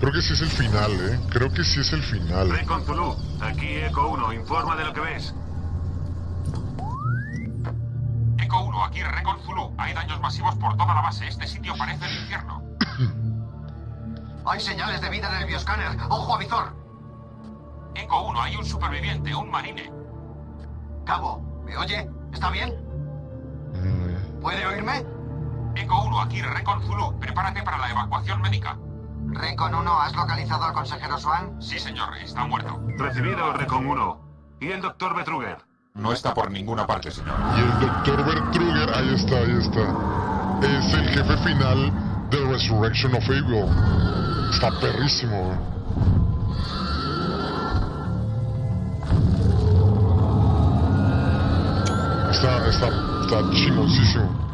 Creo que sí es el final, ¿eh? Creo que sí es el final. Recon Zulu, aquí Eco 1, informa de lo que ves. Eco 1, aquí Recon Zulu. Hay daños masivos por toda la base. Este sitio parece el infierno. Hay señales de vida en el bioscáner. ¡Ojo a visor! Eco 1, hay un superviviente, un marine. Cabo, ¿me oye? ¿Está bien? Mm, ¿Puede oírme? Eco 1, aquí Recon Zulu. Prepárate para la evacuación médica. Recon 1, ¿has localizado al consejero Swan? Sí, señor, está muerto. Recibido, Recon 1. ¿Y el doctor Betruger? No está por ninguna parte, señor. Y el Dr. Bertruger, ahí está, ahí está. Es el jefe final de Resurrection of Evil. Está perrísimo. Está, está, está chimoncísimo.